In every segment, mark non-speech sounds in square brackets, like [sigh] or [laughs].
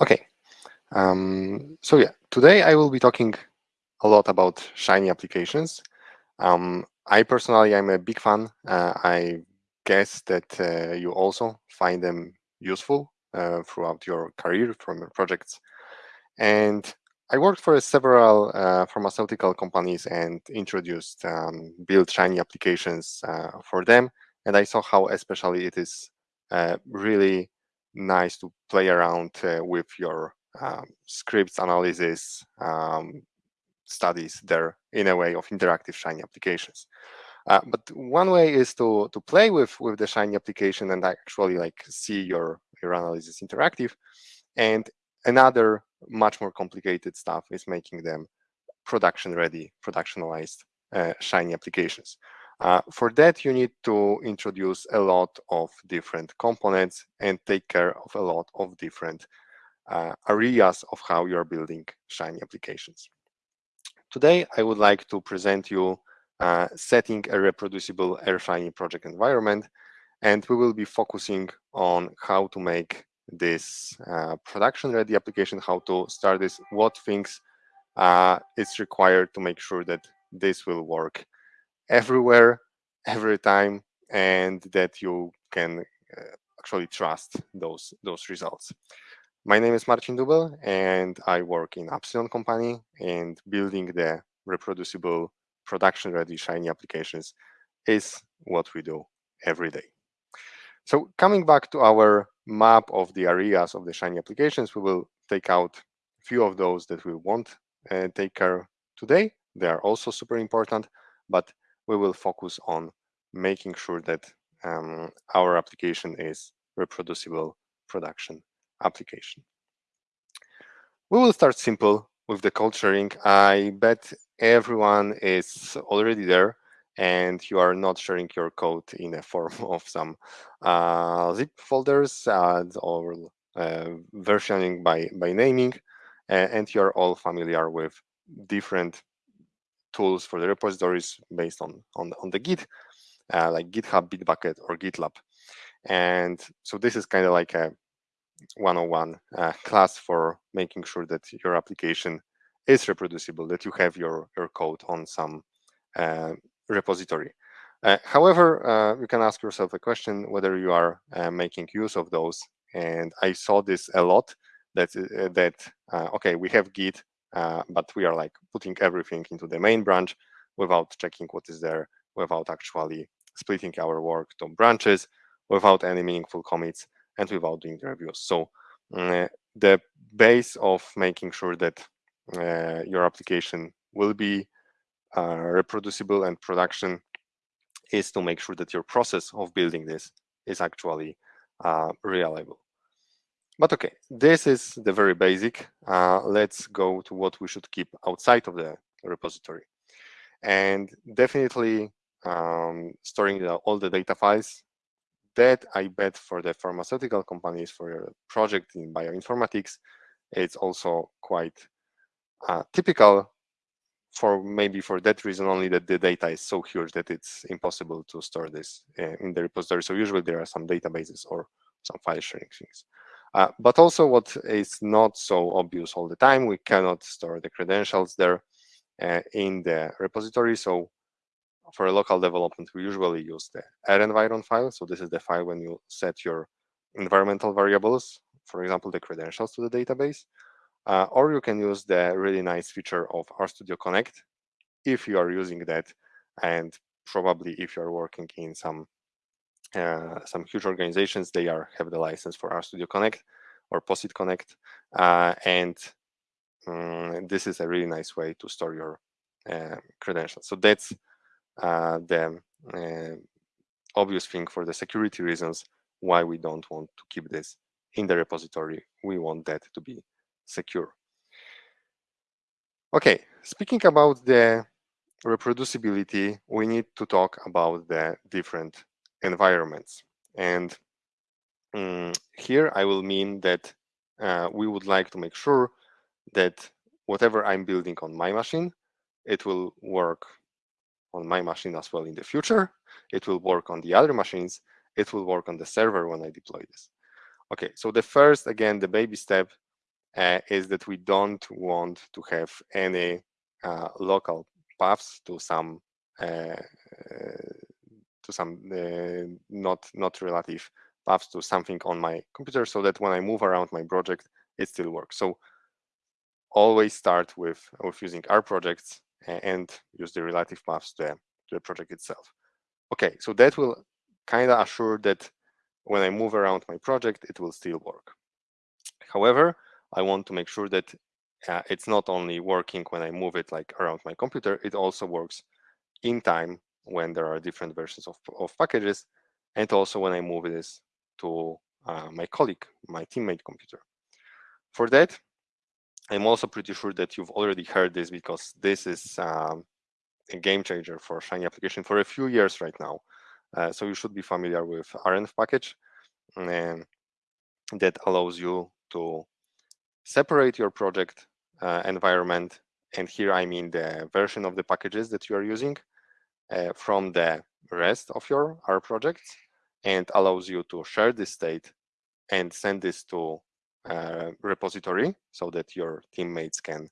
Okay, um, so yeah, today I will be talking a lot about Shiny applications. Um, I personally am a big fan. Uh, I guess that uh, you also find them useful uh, throughout your career from your projects. And I worked for several uh, pharmaceutical companies and introduced um, build Shiny applications uh, for them. And I saw how especially it is uh, really nice to play around with your um, scripts analysis, um, studies there in a way of interactive Shiny applications. Uh, but one way is to to play with with the Shiny application and actually like see your your analysis interactive. And another much more complicated stuff is making them production ready, productionalized uh, Shiny applications. Uh, for that, you need to introduce a lot of different components and take care of a lot of different uh, areas of how you're building Shiny applications. Today, I would like to present you uh, setting a reproducible R Shiny project environment, and we will be focusing on how to make this uh, production-ready application, how to start this, what things uh, is required to make sure that this will work everywhere, every time, and that you can uh, actually trust those those results. My name is Marcin Dubel, and I work in Appsilon company and building the reproducible production-ready Shiny applications is what we do every day. So coming back to our map of the areas of the Shiny applications, we will take out a few of those that we won't uh, take care today. They are also super important, but we will focus on making sure that um, our application is reproducible production application. We will start simple with the code sharing. I bet everyone is already there and you are not sharing your code in a [laughs] form of some uh, zip folders uh, or uh, versioning by, by naming, and you're all familiar with different tools for the repositories based on, on, on the Git, uh, like GitHub, Bitbucket, or GitLab. And so this is kind of like a 101 uh, class for making sure that your application is reproducible, that you have your, your code on some uh, repository. Uh, however, uh, you can ask yourself a question whether you are uh, making use of those. And I saw this a lot that, uh, that okay, we have Git, but we are like putting everything into the main branch without checking what is there, without actually splitting our work to branches, without any meaningful commits and without doing the reviews. So uh, the base of making sure that uh, your application will be uh, reproducible and production is to make sure that your process of building this is actually uh, reliable. But okay, this is the very basic. Uh, let's go to what we should keep outside of the repository. And definitely um, storing the, all the data files that I bet for the pharmaceutical companies for your project in bioinformatics, it's also quite uh, typical for maybe for that reason only that the data is so huge that it's impossible to store this uh, in the repository. So usually there are some databases or some file sharing things. Uh, but also what is not so obvious all the time, we cannot store the credentials there uh, in the repository. So for a local development, we usually use the renviron file. So this is the file when you set your environmental variables, for example, the credentials to the database. Uh, or you can use the really nice feature of RStudio Connect if you are using that, and probably if you're working in some uh, some huge organizations, they are have the license for RStudio Connect or POSIT Connect, uh, and um, this is a really nice way to store your uh, credentials. So that's uh, the uh, obvious thing for the security reasons why we don't want to keep this in the repository. We want that to be secure. Okay, speaking about the reproducibility, we need to talk about the different environments. And um, here I will mean that uh, we would like to make sure that whatever I'm building on my machine, it will work on my machine as well in the future. It will work on the other machines. It will work on the server when I deploy this. Okay, so the first, again, the baby step uh, is that we don't want to have any uh, local paths to some uh, to some uh, not not relative paths to something on my computer so that when I move around my project, it still works. So always start with, with using R projects and use the relative paths to, to the project itself. Okay, so that will kind of assure that when I move around my project, it will still work. However, I want to make sure that uh, it's not only working when I move it like around my computer, it also works in time when there are different versions of, of packages, and also when I move this to uh, my colleague, my teammate computer. For that, I'm also pretty sure that you've already heard this because this is um, a game changer for Shiny application for a few years right now. Uh, so you should be familiar with renv package um, that allows you to separate your project uh, environment. And here I mean the version of the packages that you are using from the rest of your R projects and allows you to share this state and send this to a repository so that your teammates can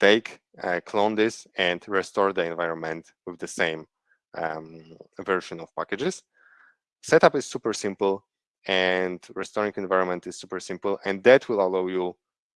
take, uh, clone this and restore the environment with the same um, version of packages. Setup is super simple and restoring environment is super simple and that will allow you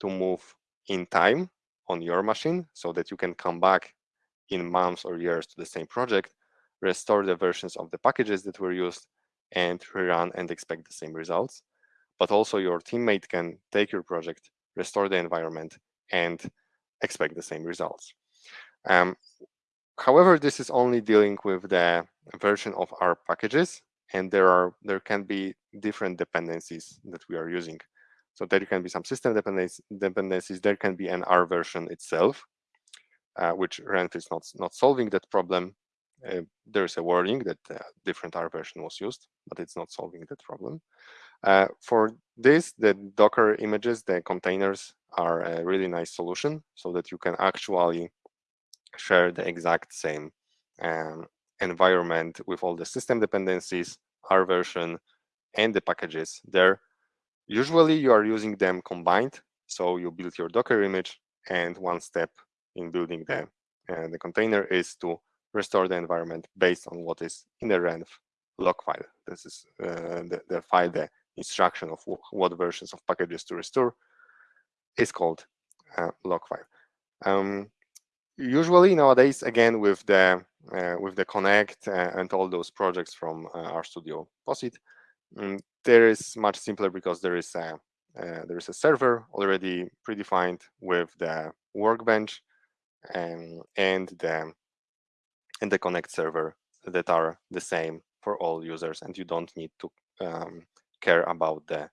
to move in time on your machine so that you can come back in months or years to the same project, restore the versions of the packages that were used, and rerun and expect the same results. But also your teammate can take your project, restore the environment, and expect the same results. Um, however, this is only dealing with the version of R packages, and there are there can be different dependencies that we are using. So there can be some system dependencies. There can be an R version itself, uh, which Renv is not, not solving that problem. Uh, there is a warning that a different R version was used, but it's not solving that problem. Uh, for this, the Docker images, the containers are a really nice solution so that you can actually share the exact same um, environment with all the system dependencies, R version, and the packages there. Usually you are using them combined. So you build your Docker image and one step in building the, uh, the container is to restore the environment based on what is in the renv log file. This is uh, the, the file, the instruction of what versions of packages to restore is called uh, log file. Um, usually nowadays, again, with the uh, with the Connect uh, and all those projects from uh, RStudio POSIT, um, there is much simpler because there is a uh, there is a server already predefined with the workbench and, and the and the connect server that are the same for all users and you don't need to um, care about the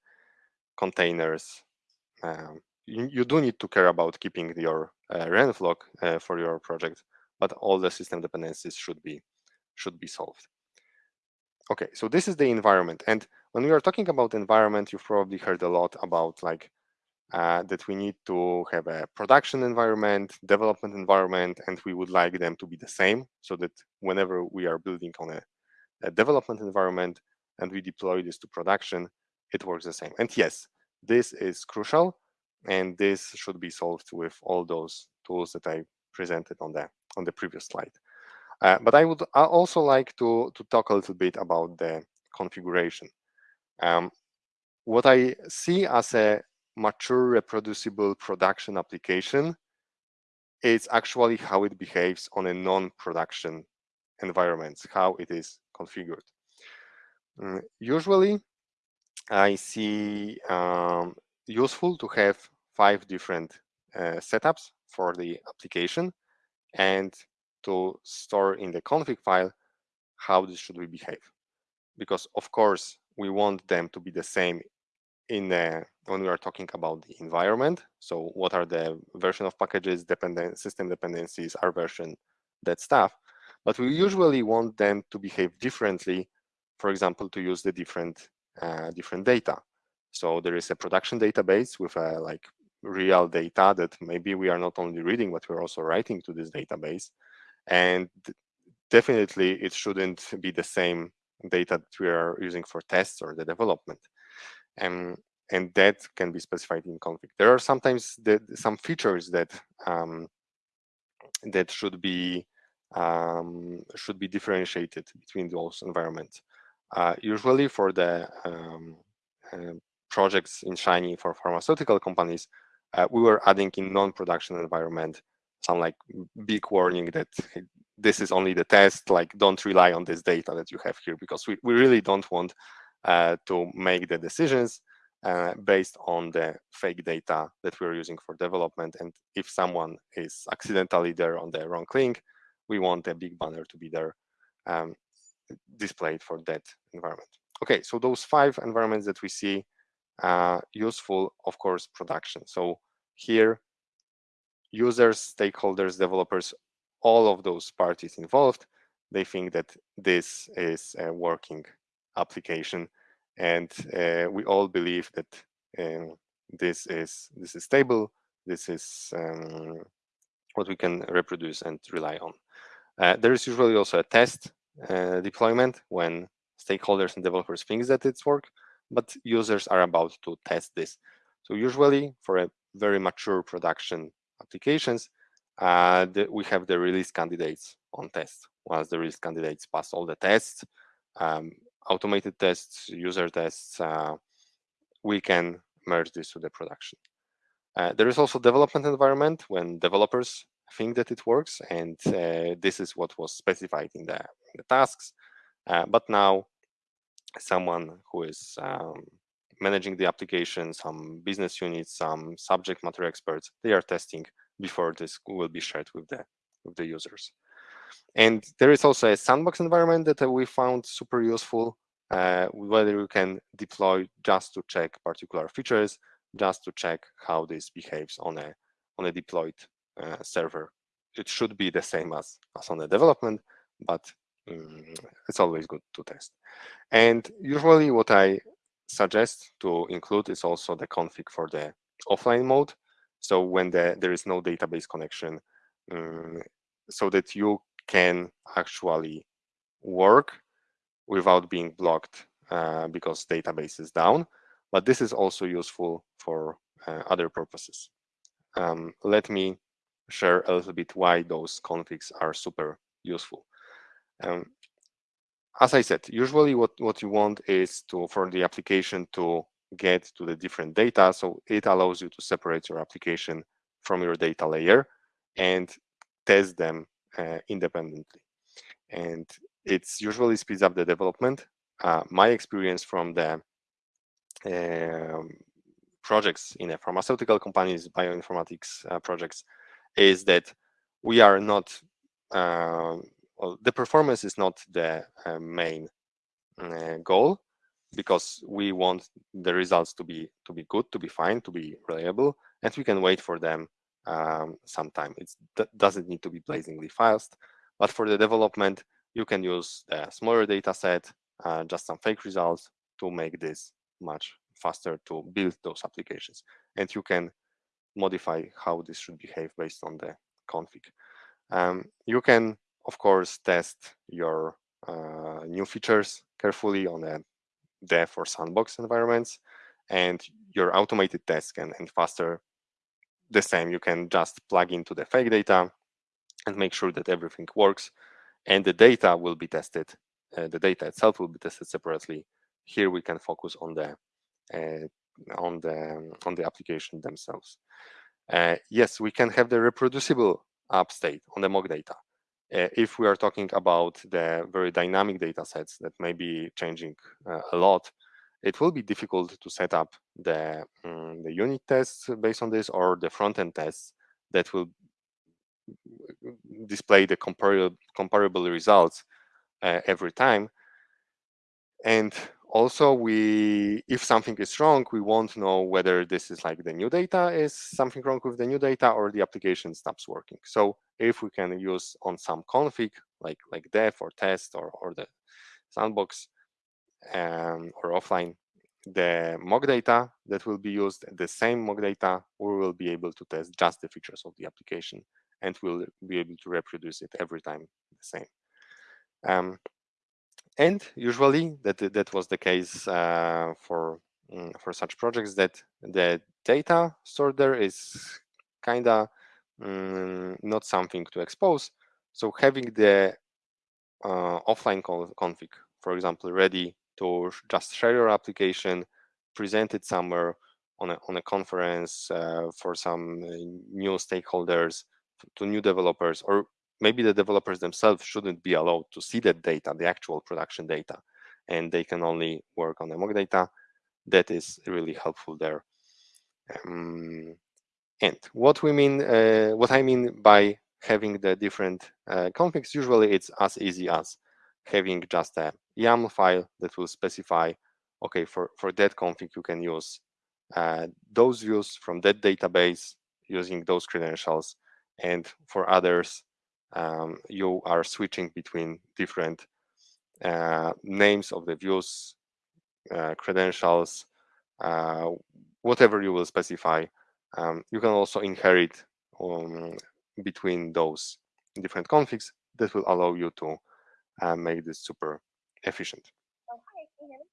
containers um, you, you, do need to care about keeping your uh, uh, for your project but all the system dependencies should be should be solved. Okay so this is the environment and when we are talking about environment you've probably heard a lot about like uh, that we need to have a production environment, development environment, and we would like them to be the same so that whenever we are building on a, a development environment and we deploy this to production, it works the same. And yes, this is crucial and this should be solved with all those tools that I presented on the on the previous slide. Uh, but I would also like to, to talk a little bit about the configuration. Um, what I see as a mature reproducible production application is actually how it behaves on a non-production environment, how it is configured. Mm, usually, I see um, useful to have five different uh, setups for the application and to store in the config file how this should behave. Because of course, we want them to be the same in the, when we are talking about the environment. So what are the version of packages, dependent system dependencies, R version, that stuff. But we usually want them to behave differently, for example, to use the different uh, different data. So there is a production database with a like real data that maybe we are not only reading, but we're also writing to this database. And definitely it shouldn't be the same data that we are using for tests or the development. And and that can be specified in config. There are sometimes the, some features that um, that should be um, should be differentiated between those environments. Uh, usually for the um, uh, projects in Shiny for pharmaceutical companies, uh, we were adding in non-production environment some like big warning that this is only the test, like don't rely on this data that you have here because we, we really don't want uh, to make the decisions uh, based on the fake data that we're using for development. And if someone is accidentally there on the wrong link, we want a big banner to be there um, displayed for that environment. Okay, so those five environments that we see uh, useful, of course, production. So here, users, stakeholders, developers, all of those parties involved, they think that this is a working application and uh, we all believe that um, this is this is stable this is um, what we can reproduce and rely on. Uh, there is usually also a test uh, deployment when stakeholders and developers think that it's work but users are about to test this. So usually for a very mature production applications uh, the, we have the release candidates on test. Once the release candidates pass all the tests um, automated tests, user tests, uh, we can merge this to the production. Uh, there is also development environment when developers think that it works, and uh, this is what was specified in the, in the tasks. But now, someone who is um, managing the application, some business units, some subject matter experts, they are testing before this will be shared with the with the users. And there is also a sandbox environment that we found super useful, uh, whether you can deploy just to check particular features, just to check how this behaves on a on a deployed uh, server. It should be the same as, as on the development, but um, it's always good to test. And usually what I suggest to include is also the config for the offline mode. So when the, there is no database connection, um, so that you can actually work without being blocked uh, because database is down. But this is also useful for uh, other purposes. Um, let me share a little bit why those configs are super useful. Um, as I said, usually what, what you want is to for the application to get to the different data. So it allows you to separate your application from your data layer and test them independently. And it's usually speeds up the development. Uh, my experience from the um, projects in a pharmaceutical companies, bioinformatics uh, projects, is that we are not, uh, well, the performance is not the uh, main uh, goal because we want the results to be to be good, to be fine, to be reliable, and we can wait for them um. It doesn't need to be blazingly fast, but for the development, you can use a smaller data set, uh, just some fake results to make this much faster to build those applications. And you can modify how this should behave based on the config. Um, you can, of course, test your uh, new features carefully on a dev or sandbox environments, and your automated tests can and faster the same. You can just plug into the fake data and make sure that everything works and the data will be tested. Uh, the data itself will be tested separately. Here we can focus on the uh, on the on the application themselves. Uh, yes, we can have the reproducible app state on the mock data. Uh, if we are talking about the very dynamic data sets that may be changing uh, a lot, it will be difficult to set up the, um, the unit tests based on this or the front-end tests that will display the comparable, comparable results uh, every time. And also we, if something is wrong, we won't know whether this is like the new data is something wrong with the new data or the application stops working. So if we can use on some config like like dev or test or, or the sandbox um, or offline, the mock data that will be used, the same mock data, we will be able to test just the features of the application and we'll be able to reproduce it every time the same. Um, and usually that that was the case uh, for mm, for such projects that the data stored there is kind of mm, not something to expose. So having the uh, offline config, for example, ready to just share your application, present it somewhere on a, on a conference uh, for some uh, new stakeholders, to new developers, or maybe the developers themselves shouldn't be allowed to see that data, the actual production data, and they can only work on the mock data. That is really helpful there. Um, and what we mean, uh, what I mean by having the different uh, configs, usually it's as easy as having just a YAML file that will specify, okay, for, for that config, you can use uh, those views from that database using those credentials. And for others, um, you are switching between different uh, names of the views, uh, credentials, uh, whatever you will specify. Um, you can also inherit um, between those different configs that will allow you to uh, make this super efficient. Oh, hi, can you hear me?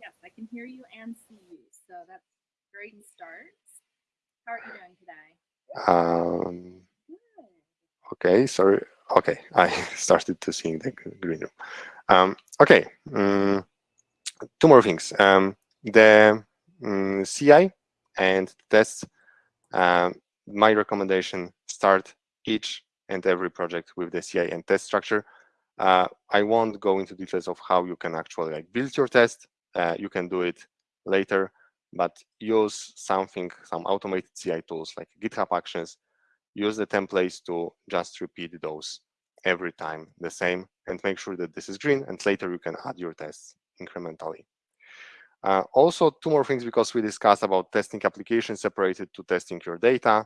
Yes, I can hear you and see you. So that's great start. How are you doing today? Um, okay, sorry. Okay, [laughs] I started to see the green room. Um, okay, um, two more things. Um, the um, CI and tests, um, my recommendation, start each and every project with the CI and test structure. Uh, I won't go into details of how you can actually like build your test. Uh, you can do it later, but use something, some automated CI tools like GitHub Actions. Use the templates to just repeat those every time the same and make sure that this is green and later you can add your tests incrementally. Uh, also, two more things because we discussed about testing applications separated to testing your data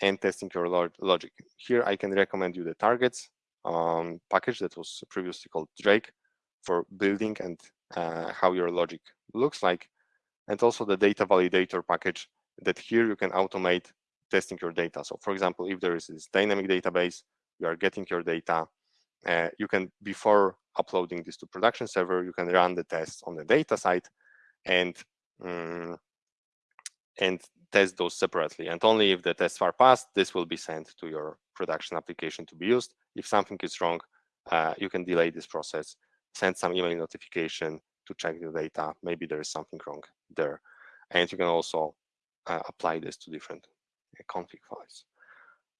and testing your log logic. Here, I can recommend you the targets um, package that was previously called Drake for building and uh, how your logic looks like, and also the data validator package that here you can automate testing your data. So for example, if there is this dynamic database, you are getting your data, uh, you can, before uploading this to production server, you can run the tests on the data side and um, and test those separately. And only if the tests are passed, this will be sent to your production application to be used. If something is wrong, uh, you can delay this process, send some email notification to check the data. Maybe there is something wrong there. And you can also uh, apply this to different uh, config files.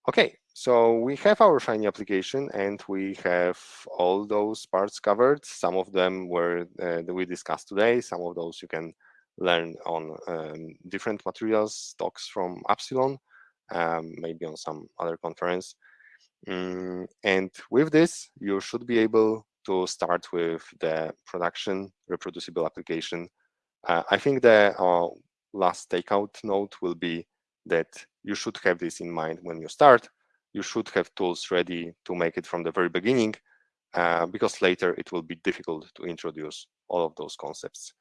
Okay, so we have our Shiny application and we have all those parts covered. Some of them were uh, that we discussed today. Some of those you can learn on um, different materials, talks from Appsilon, um, maybe on some other conference. Mm, and with this, you should be able to start with the production reproducible application. Uh, I think the uh, last takeout note will be that you should have this in mind when you start. You should have tools ready to make it from the very beginning, uh, because later it will be difficult to introduce all of those concepts.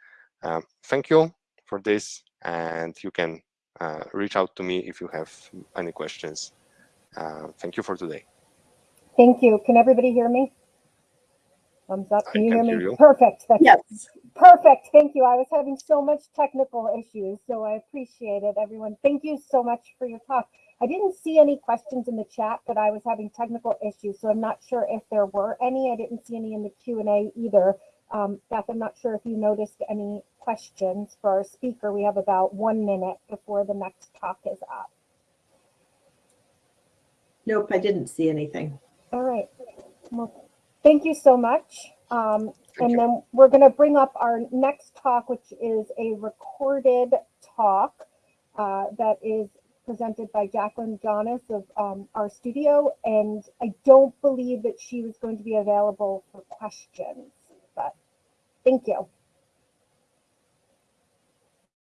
Um, thank you for this, and you can uh, reach out to me if you have any questions. Uh, thank you for today. Thank you. Can everybody hear me? Thumbs up. Can I you can hear hear me? you. Perfect. That's Yes. perfect. Thank you. I was having so much technical issues, so I appreciate it, everyone. Thank you so much for your talk. I didn't see any questions in the chat, but I was having technical issues, so I'm not sure if there were any. I didn't see any in the Q&A either. Um, Beth, I'm not sure if you noticed any questions for our speaker. We have about one minute before the next talk is up. Nope, I didn't see anything. All right. Well, thank you so much. Um, and you. then we're going to bring up our next talk, which is a recorded talk uh, that is presented by Jacqueline Jonas of um, our studio. And I don't believe that she was going to be available for questions, but thank you.